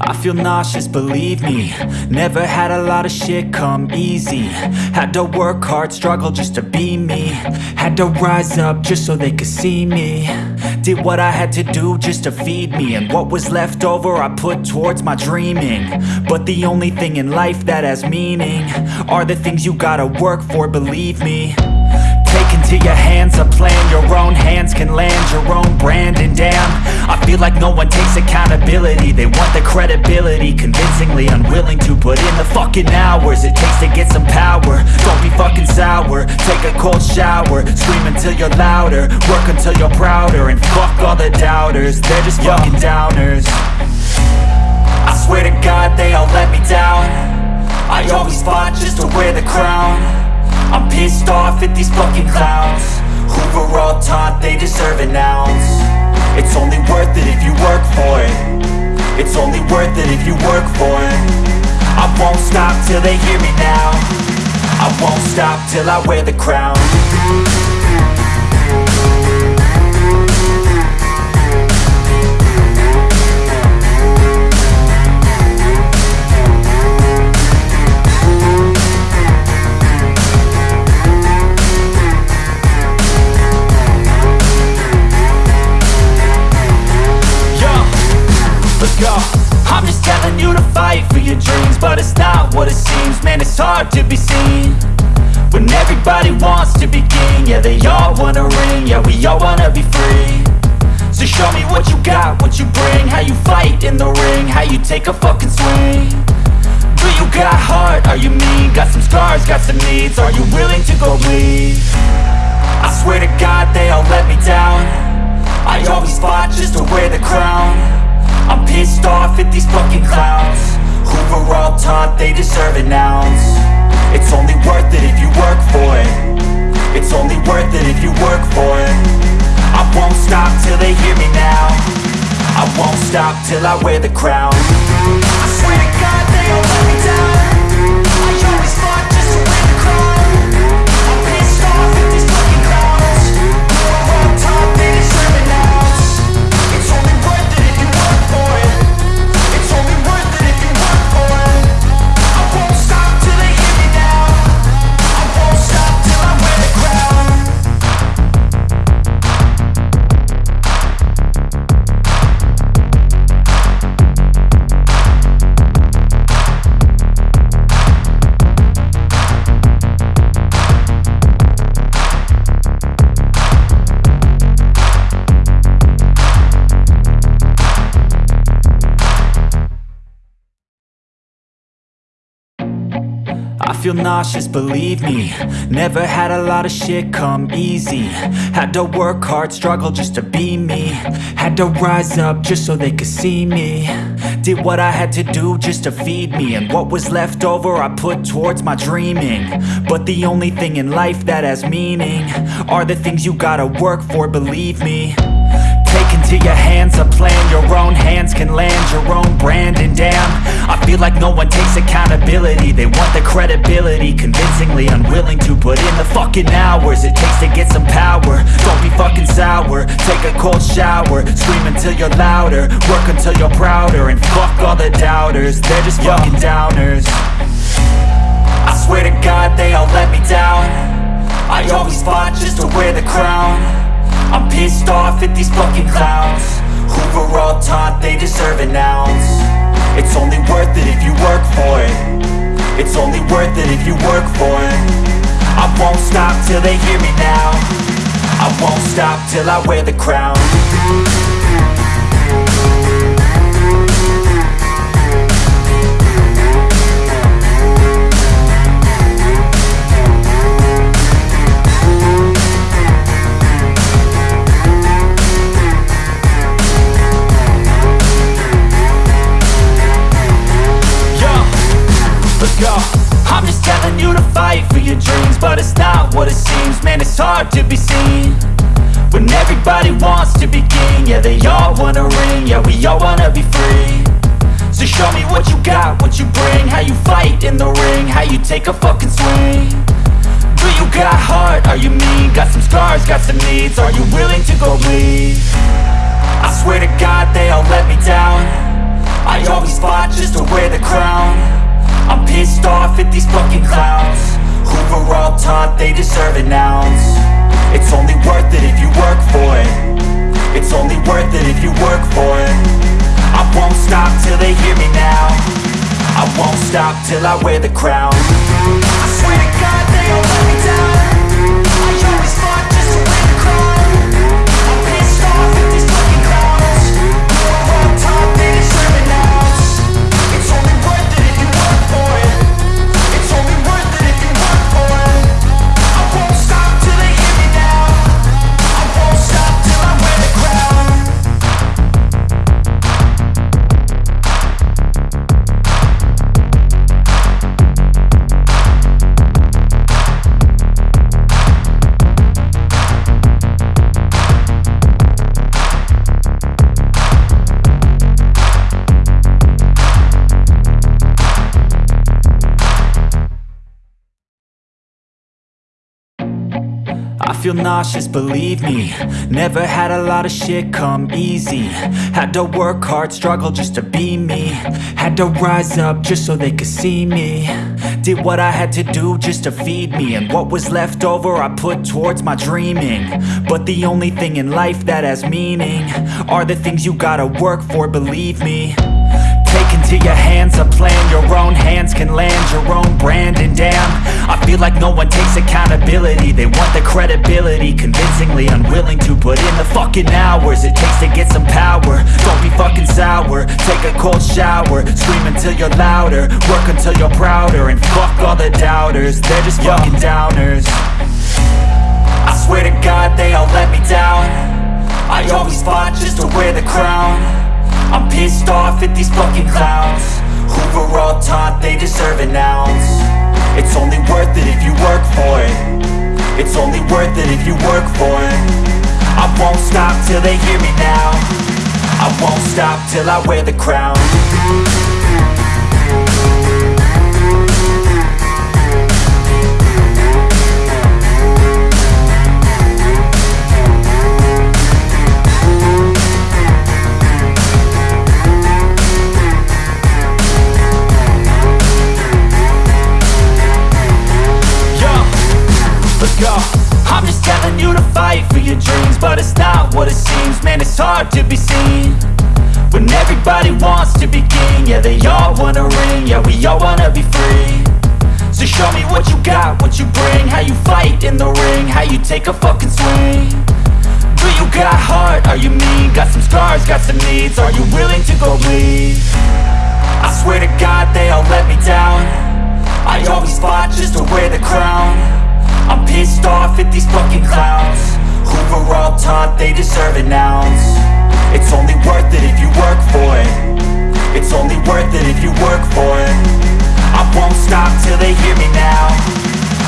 I feel nauseous, believe me. Never had a lot of shit come easy. Had to work hard, struggle just to be me. Had to rise up just so they could see me. Did what I had to do just to feed me. And what was left over I put towards my dreaming. But the only thing in life that has meaning Are the things you gotta work for, believe me into your hands a plan. Your own hands can land your own brand. And damn, I feel like no one takes accountability. They want the credibility Convincingly unwilling to put in the fucking hours It takes to get some power. Don't be fucking sour. Take a cold shower. Scream until you're louder. Work until you're prouder. And fuck all the doubters. They're just fucking downers. I swear to God they all let me down. I always fought just to wear the crown I'm pissed off at these fucking clowns. Who were all taught they deserve an ounce. It's only worth it if you work for it. It's only worth it if you work for it. I won't stop till they hear me now. I won't stop till I wear the crown I'm just telling you to fight for your dreams But it's not what it seems. Man, it's hard to be seen When everybody wants to be king. Yeah, they all wanna ring. Yeah, we all wanna be free. So show me what you got, what you bring. How you fight in the ring. How you take a fucking swing. Do you got heart? Are you mean? Got some scars, got some needs. Are you willing to go bleed? I swear to God they all let me down. I always fought just to wear the crown I'm pissed off at these fucking clowns. Who were all taught they deserve an ounce. It's only worth it if you work for it. It's only worth it if you work for it. I won't stop till they hear me now. I won't stop till I wear the crown. I swear to God feel nauseous, believe me. Never had a lot of shit come easy. Had to work hard, struggle just to be me. Had to rise up just so they could see me. Did what I had to do just to feed me. And what was left over I put towards my dreaming. But the only thing in life that has meaning Are the things you gotta work for, believe me into your hands a plan. Your own hands can land your own brand. And damn, I feel like no one takes accountability. They want the credibility Convincingly unwilling to put in the fucking hours It takes to get some power. Don't be fucking sour. Take a cold shower. Scream until you're louder. Work until you're prouder. And fuck all the doubters. They're just fucking downers. I swear to God they all let me down. I always fought just to wear the crown I'm pissed off at these fucking clowns. Who were all taught they deserve an ounce. It's only worth it if you work for it. It's only worth it if you work for it. I won't stop till they hear me now. I won't stop till I wear the crown go. I'm just telling you to fight for your dreams But it's not what it seems. Man, it's hard to be seen When everybody wants to be king. Yeah, they all wanna ring. Yeah, we all wanna be free. So show me what you got, what you bring. How you fight in the ring. How you take a fucking swing. Do you got heart? Are you mean? Got some scars, got some needs. Are you willing to go bleed? I swear to God they all let me down. I always fought pissed off at these fucking clowns. Who were all taught they deserve an ounce. It's only worth it if you work for it. It's only worth it if you work for it. I won't stop till they hear me now. I won't stop till I wear the crown nauseous, believe me. Never had a lot of shit come easy. Had to work hard, struggle just to be me. Had to rise up just so they could see me. Did what I had to do just to feed me. And what was left over I put towards my dreaming. But the only thing in life that has meaning Are the things you gotta work for, believe me into your hands a plan. Your own hands can land your own brand. And damn, I feel like no one takes accountability. They want the credibility Convincingly unwilling to put in the fucking hours It takes to get some power. Don't be fucking sour. Take a cold shower. Scream until you're louder. Work until you're prouder. And fuck all the doubters. They're just fucking downers. I swear to God they all let me down. I always fought just to wear the crown I'm pissed off at these fucking clowns. Who were all taught they deserve an ounce. It's only worth it if you work for it. It's only worth it if you work for it. I won't stop till they hear me now. I won't stop till I wear the crown I'm just telling you to fight for your dreams But it's not what it seems. Man, it's hard to be seen When everybody wants to be king. Yeah, they all wanna ring. Yeah, we all wanna be free. So show me what you got, what you bring. How you fight in the ring. How you take a fucking swing. Do you got heart? Are you mean? Got some scars, got some needs. Are you willing to go bleed? I swear to God they all let me down. I always fought just to wear the crown I'm pissed off at these fucking clowns. Who were all taught they deserve an ounce? It's only worth it if you work for it. It's only worth it if you work for it. I won't stop till they hear me now.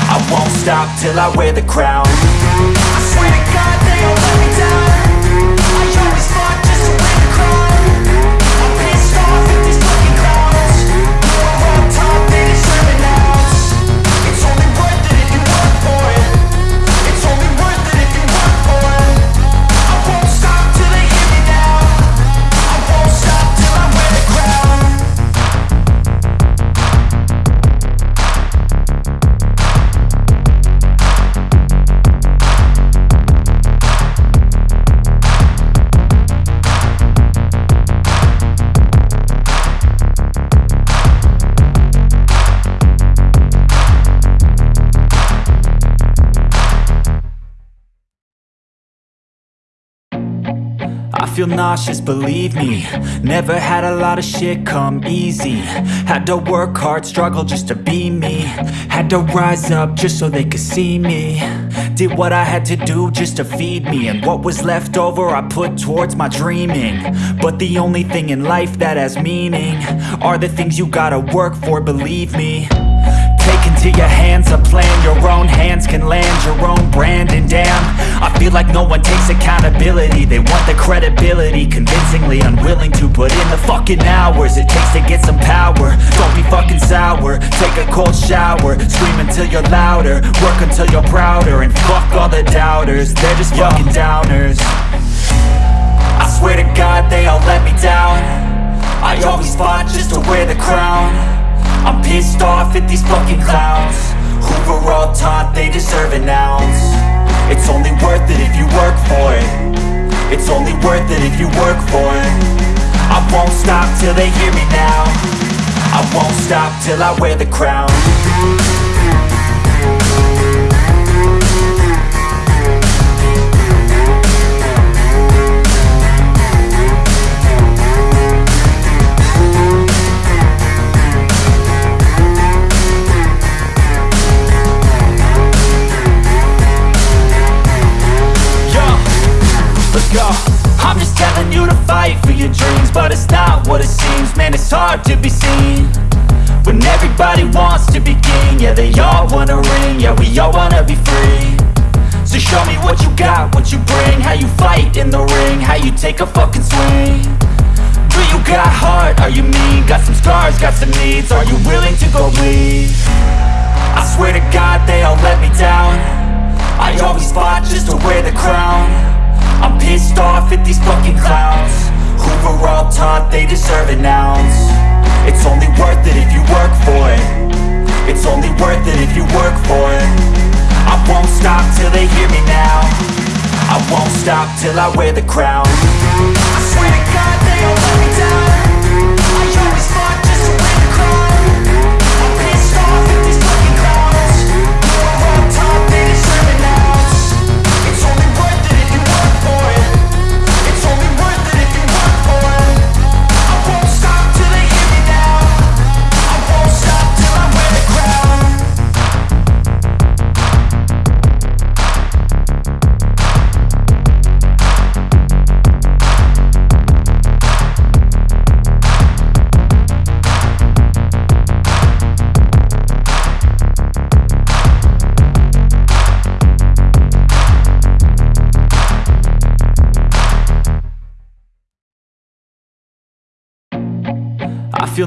I won't stop till I wear the crown. I swear to God feel nauseous, believe me. Never had a lot of shit come easy. Had to work hard, struggle just to be me. Had to rise up just so they could see me. Did what I had to do just to feed me. And what was left over I put towards my dreaming. But the only thing in life that has meaning Are the things you gotta work for, believe me Into your hands a plan. Your own hands can land your own brand. And damn, I feel like no one takes accountability. They want the credibility Convincingly unwilling to put in the fucking hours It takes to get some power. Don't be fucking sour. Take a cold shower. Scream until you're louder. Work until you're prouder. And fuck all the doubters. They're just fucking downers. I swear to God they all let me down. I always fought just to wear the crown I'm pissed off at these fucking clowns. Who were all taught they deserve an ounce. It's only worth it if you work for it. It's only worth it if you work for it. I won't stop till they hear me now. I won't stop till I wear the crown the ring How you take a fucking swing. Do you got heart? Are you mean? Got some scars, got some needs. Are you willing to go bleed? I swear to God they all let me down. I always fought just to wear the crown. I'm pissed off at these fucking clowns. Who were all taught they deserve an ounce? It's only worth it if you work for it. It's only worth it if you work for it stop till I wear the crown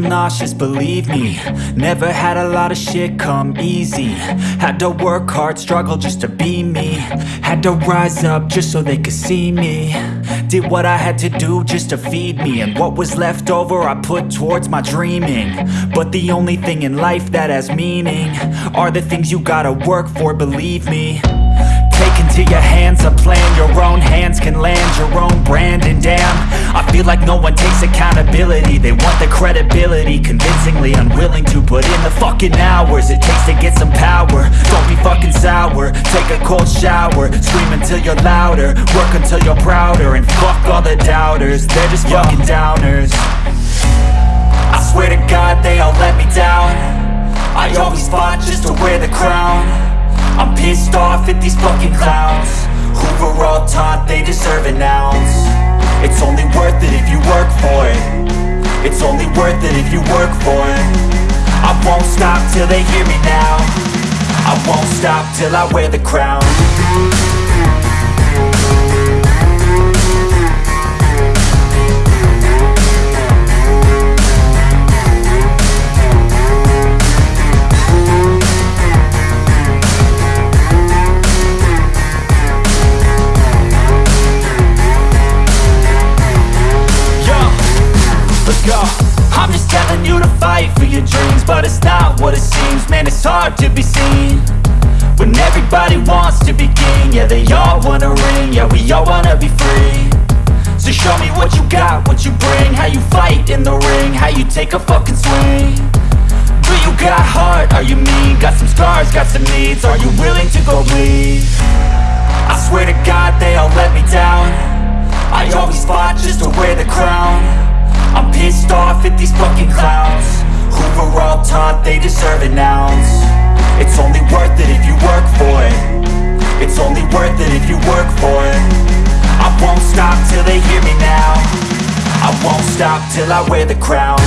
nauseous, believe me. Never had a lot of shit come easy. Had to work hard, struggle just to be me. Had to rise up just so they could see me. Did what I had to do just to feed me. And what was left over I put towards my dreaming. But the only thing in life that has meaning Are the things you gotta work for, believe me into your hands a plan. Your own hands can land your own brand. And damn, I feel like no one takes accountability. They want the credibility Convincingly unwilling to put in the fucking hours It takes to get some power. Don't be fucking sour. Take a cold shower. Scream until you're louder. Work until you're prouder. And fuck all the doubters. They're just fucking downers. I swear to God they all let me down. I always fought just to wear the crown I'm pissed off at these fucking clowns. Who were all taught they deserve an ounce. It's only worth it if you work for it. It's only worth it if you work for it. I won't stop till they hear me now. I won't stop till I wear the crown you take a fucking swing? Do you got heart? Are you mean? Got some scars, got some needs. Are you willing to go bleed? I swear to God they all let me down. I always fought just to wear the crown. I'm pissed off at these fucking clowns. Who were all taught they deserve an ounce? It's only worth it if you work for it. It's only worth it if you work for it. I won't stop till they hear me now stop till I wear the crown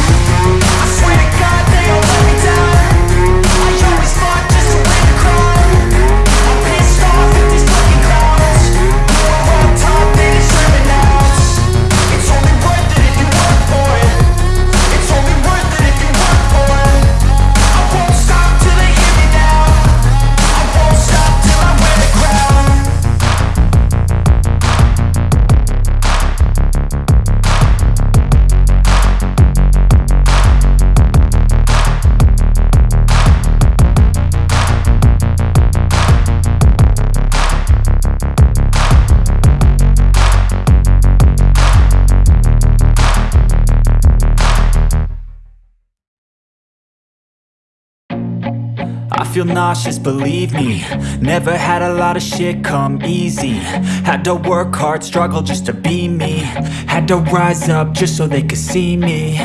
feel nauseous, believe me. Never had a lot of shit come easy. Had to work hard, struggle just to be me. Had to rise up just so they could see me.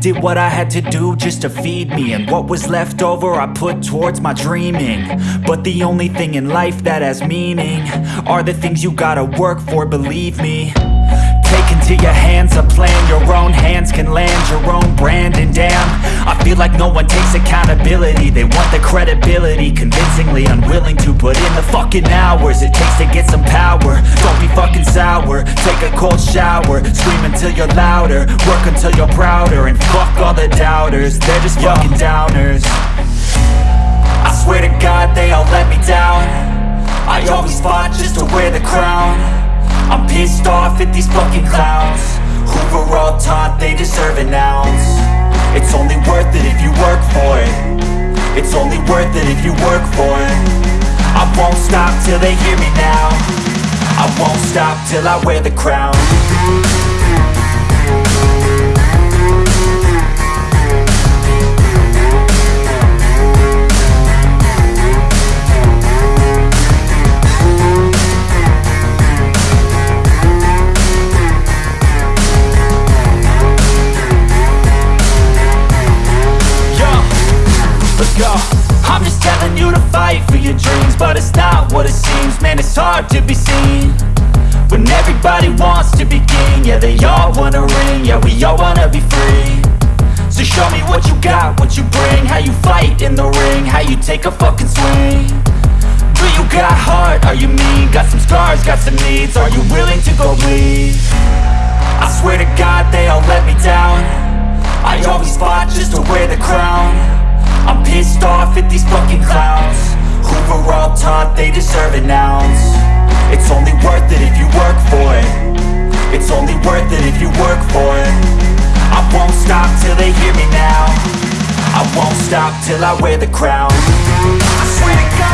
Did what I had to do just to feed me. And what was left over I put towards my dreaming. But the only thing in life that has meaning Are the things you gotta work for, believe me into your hands a plan. Your own hands can land your own brand. And damn, I feel like no one takes accountability. They want the credibility Convincingly unwilling to put in the fucking hours It takes to get some power. Don't be fucking sour. Take a cold shower. Scream until you're louder. Work until you're prouder. And fuck all the doubters. They're just fucking downers. I swear to God they all let me down. I always fought just to wear the crown I'm pissed off at these fucking clowns. Who were all taught they deserve an ounce. It's only worth it if you work for it. It's only worth it if you work for it. I won't stop till they hear me now. I won't stop till I wear the crown take a fucking swing. Do you got heart? Are you mean? Got some scars, got some needs. Are you willing to go bleed? I swear to God they all let me down. I always fought just to wear the crown. I'm pissed off at these fucking clowns. Who were all taught they deserve an ounce? It's only worth it if you work for it. It's only worth it if you work for it. I won't stop till they hear me now I won't stop till I wear the crown. I swear to God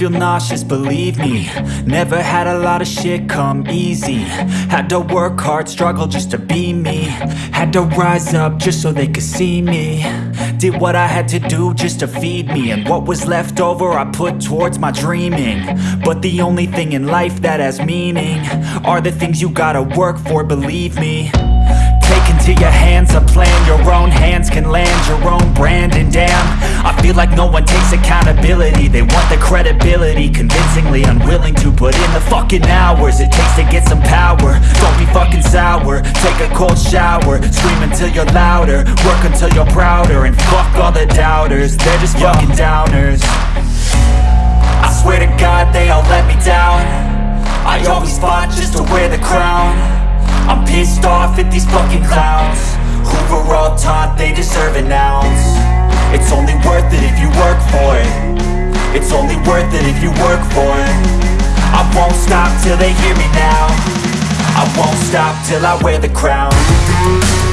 feel nauseous, believe me. Never had a lot of shit come easy. Had to work hard, struggle just to be me. Had to rise up just so they could see me. Did what I had to do just to feed me. And what was left over I put towards my dreaming. But the only thing in life that has meaning Are the things you gotta work for, believe me into your hands a plan. Your own hands can land your own brand. And damn, I feel like no one takes accountability. They want the credibility Convincingly unwilling to put in the fucking hours It takes to get some power. Don't be fucking sour. Take a cold shower. Scream until you're louder. Work until you're prouder. And fuck all the doubters. They're just fucking downers. I swear to God they all let me down. I always fought just to wear the crown I'm pissed off at these fucking clowns. Who were all taught they deserve an ounce. It's only worth it if you work for it. It's only worth it if you work for it. I won't stop till they hear me now. I won't stop till I wear the crown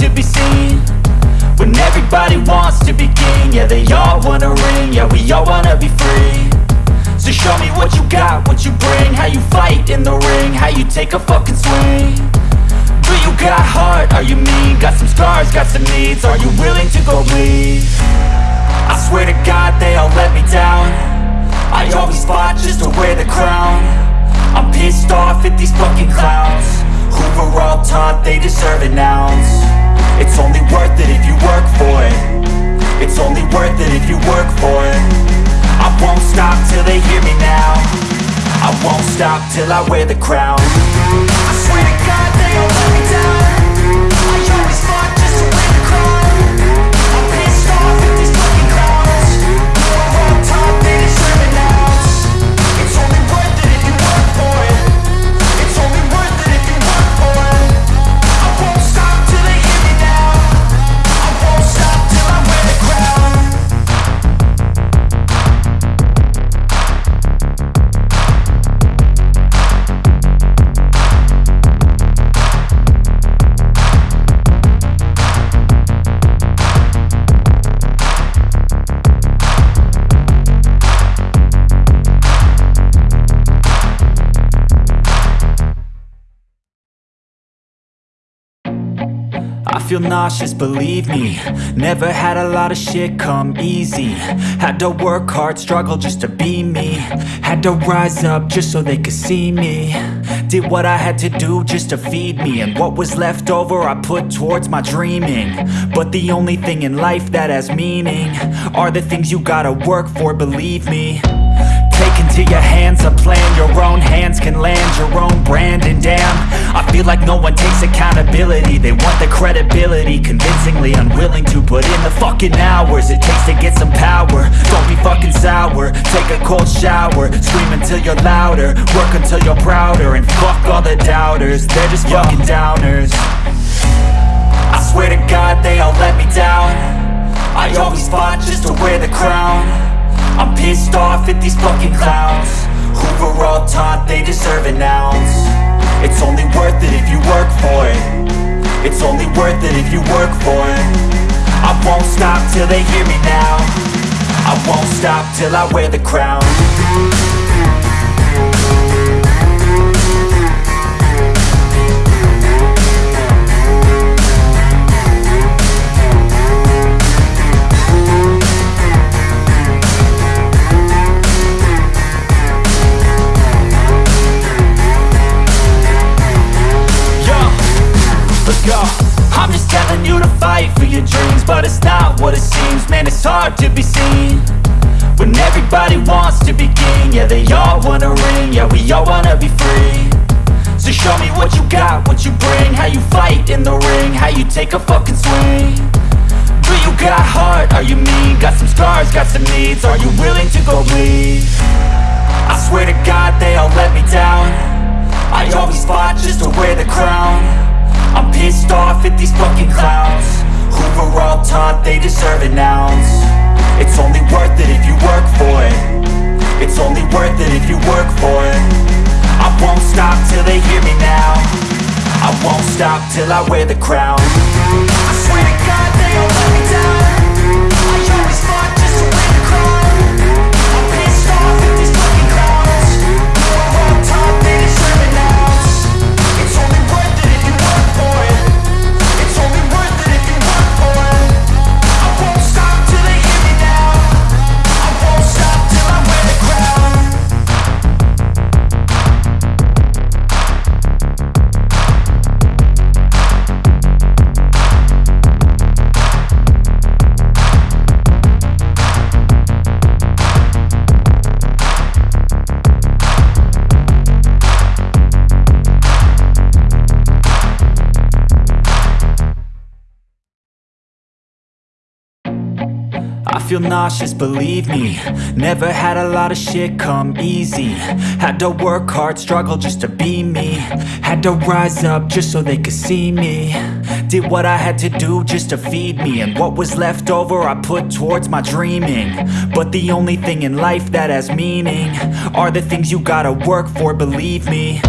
to be seen. When everybody wants to be king Yeah, they all wanna ring Yeah, we all wanna be free. So show me what you got, what you bring How you fight in the ring How you take a fucking swing. Do you got heart? Are you mean? Got some scars, got some needs Are you willing to go bleed? I swear to God they all let me down. I always fought just to wear the crown. I'm pissed off at these fucking clowns. Who were all taught they deserve an ounce It's only worth it if you work for it. It's only worth it if you work for it. I won't stop till they hear me now. I won't stop till I wear the crown nauseous, believe me. Never had a lot of shit come easy. Had to work hard, struggle just to be me. Had to rise up just so they could see me. Did what I had to do just to feed me. And what was left over I put towards my dreaming. But the only thing in life that has meaning Are the things you gotta work for, believe me into your hands a plan. Your own hands can land your own brand. And damn, I feel like no one takes accountability. They want the credibility Convincingly unwilling to put in the fucking hours It takes to get some power. Don't be fucking sour. Take a cold shower. Scream until you're louder. Work until you're prouder. And fuck all the doubters. They're just fucking downers. I swear to God they all let me down. I always fought just to wear the crown I'm pissed off at these fucking clowns. Who were all taught they deserve an ounce. It's only worth it if you work for it. It's only worth it if you work for it. I won't stop till they hear me now. I won't stop till I wear the crown in the ring How you take a fucking swing. Do you got heart? Are you mean? Got some scars, got some needs. Are you willing to go bleed? I swear to God they all let me down. I always fought just to wear the crown. I'm pissed off at these fucking clowns. Who were all taught they deserve an ounce? It's only worth it if you work for it. It's only worth it if you work for it. I won't stop till they hear me now I won't stop till I wear the crown. I swear to God they let me feel nauseous, believe me. Never had a lot of shit come easy. Had to work hard, struggle just to be me. Had to rise up just so they could see me. Did what I had to do just to feed me. And what was left over I put towards my dreaming. But the only thing in life that has meaning Are the things you gotta work for, believe me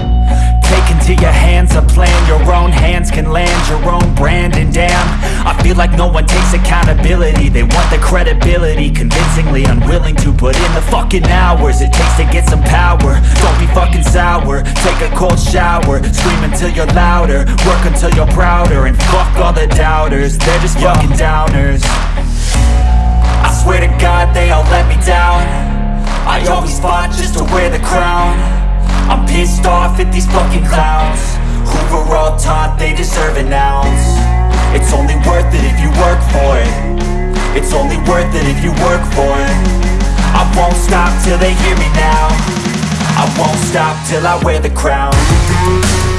into your hands a plan. Your own hands can land your own brand. And damn, I feel like no one takes accountability. They want the credibility Convincingly unwilling to put in the fucking hours It takes to get some power. Don't be fucking sour. Take a cold shower. Scream until you're louder. Work until you're prouder. And fuck all the doubters. They're just fucking downers. I swear to God they all let me down. I always fought just to wear the crown I'm pissed off at these fucking clowns. Who were all taught they deserve an ounce. It's only worth it if you work for it. It's only worth it if you work for it. I won't stop till they hear me now. I won't stop till I wear the crown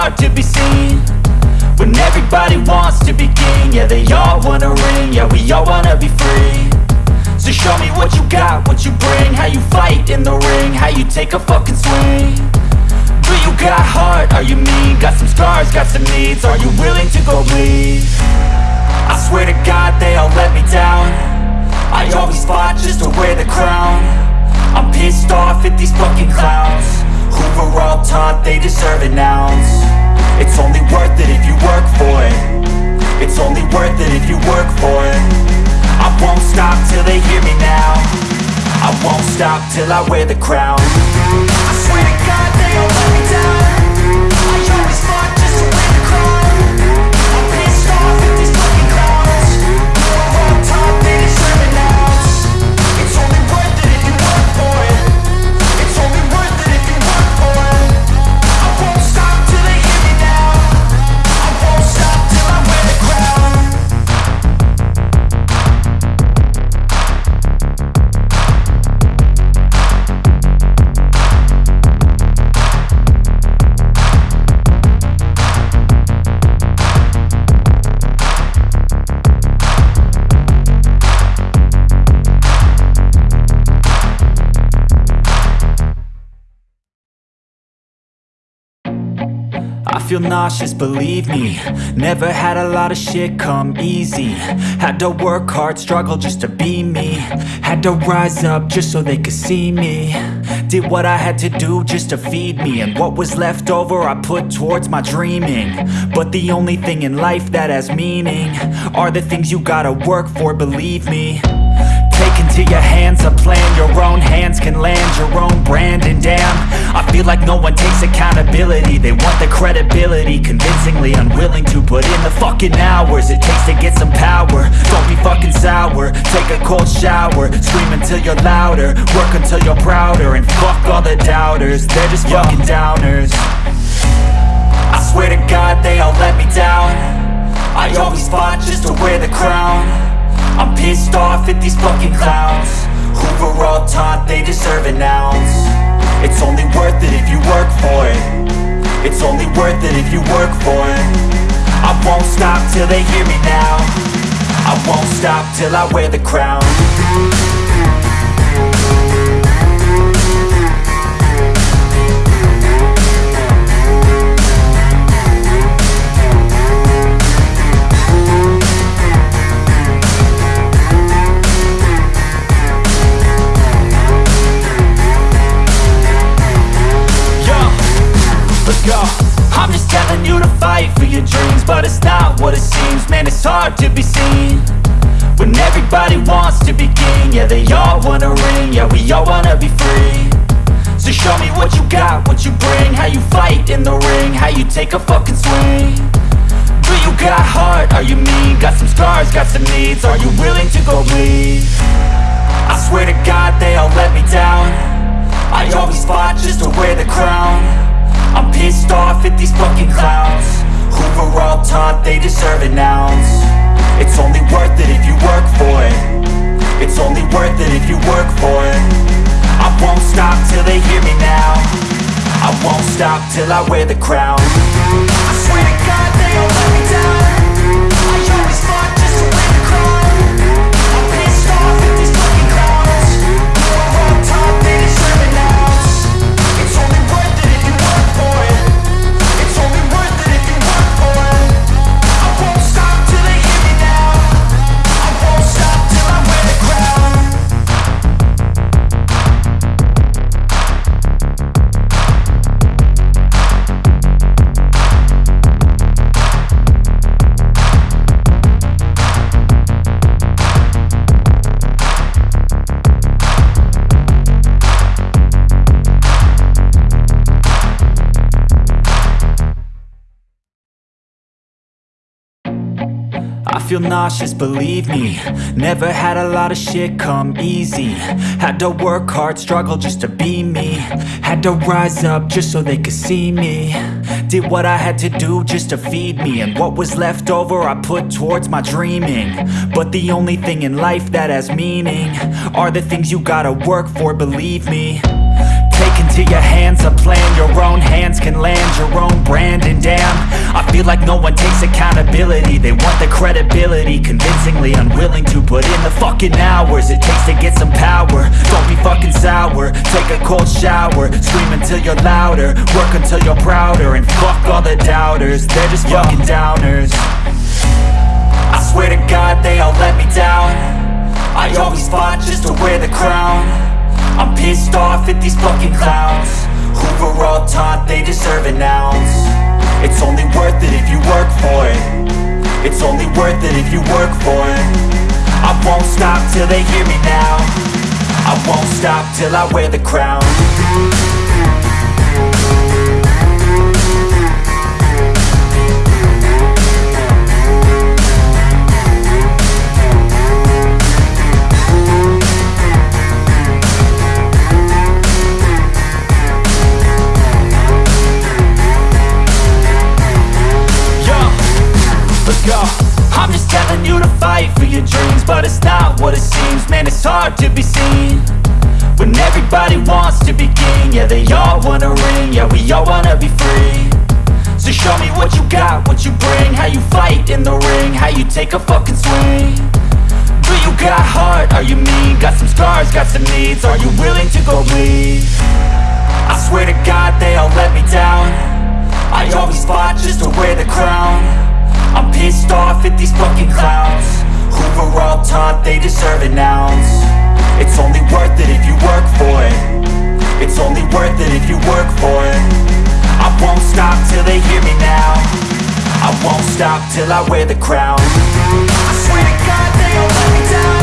hard to be seen When everybody wants to be king Yeah, they all wanna ring Yeah, we all wanna be free So show me what you got, what you bring How you fight in the ring How you take a fucking swing Do you got heart? Are you mean? Got some scars, got some needs Are you willing to go bleed? I swear to God they all let me down I always fought just to wear the crown I'm pissed off at these fucking clowns Were all taught they deserve an ounce. It's only worth it if you work for it. It's only worth it if you work for it. I won't stop till they hear me now. I won't stop till I wear the crown. I swear to God they all let me down nauseous, believe me. Never had a lot of shit come easy. Had to work hard, struggle just to be me. Had to rise up just so they could see me. Did what I had to do just to feed me. And what was left over I put towards my dreaming. But the only thing in life that has meaning Are the things you gotta work for, believe me into your hands a plan. Your own hands can land your own brand. And damn, I feel like no one takes accountability. They want the credibility Convincingly unwilling to put in the fucking hours It takes to get some power. Don't be fucking sour. Take a cold shower. Scream until you're louder. Work until you're prouder. And fuck all the doubters. They're just fucking downers. I swear to God they all let me down. I always fought just to wear the crown I'm pissed off at these fucking clowns. Who were all taught they deserve an ounce. It's only worth it if you work for it. It's only worth it if you work for it. I won't stop till they hear me now. I won't stop till I wear the crown everybody wants to be king. Yeah, they all wanna ring. Yeah, we all wanna be free. So show me what you got, what you bring. How you fight in the ring. How you take a fucking swing. Do you got heart? Are you mean? Got some scars, got some needs. Are you willing to go bleed? I swear to God they all let me down. I always fought just to wear the crown. I'm pissed off at these fucking clowns. Who were all taught they deserve an ounce only worth it if you work for it. It's only worth it if you work for it. I won't stop till they hear me now. I won't stop till I wear the crown. I swear to God they all let me down feel nauseous, believe me. Never had a lot of shit come easy. Had to work hard, struggle just to be me. Had to rise up just so they could see me. Did what I had to do just to feed me. And what was left over I put towards my dreaming. But the only thing in life that has meaning Are the things you gotta work for, believe me into your hands a plan. Your own hands can land your own brand. And damn, I feel like no one takes accountability. They want the credibility Convincingly unwilling to put in the fucking hours It takes to get some power. Don't be fucking sour. Take a cold shower. Scream until you're louder. Work until you're prouder. And fuck all the doubters. They're just fucking downers. I swear to God they all let me down. I always fought just to wear the crown I'm pissed off at these fucking clowns. Who were all taught they deserve an ounce? It's only worth it if you work for it. It's only worth it if you work for it. I won't stop till they hear me now. I won't stop till I wear the crown to fight for your dreams, but it's not what it seems, man. It's hard to be seen When everybody wants to be king. Yeah, they all wanna ring. Yeah, we all wanna be free. So show me what you got, what you bring. How you fight in the ring How you take a fucking swing. Do you got heart? Are you mean? Got some scars, got some needs. Are you willing to go bleed? I swear to God they all let me down. I always fought just to wear the crown I'm pissed off at these fucking clowns. Who were all taught they deserve an ounce. It's only worth it if you work for it. It's only worth it if you work for it. I won't stop till they hear me now. I won't stop till I wear the crown. I swear to God they all let me down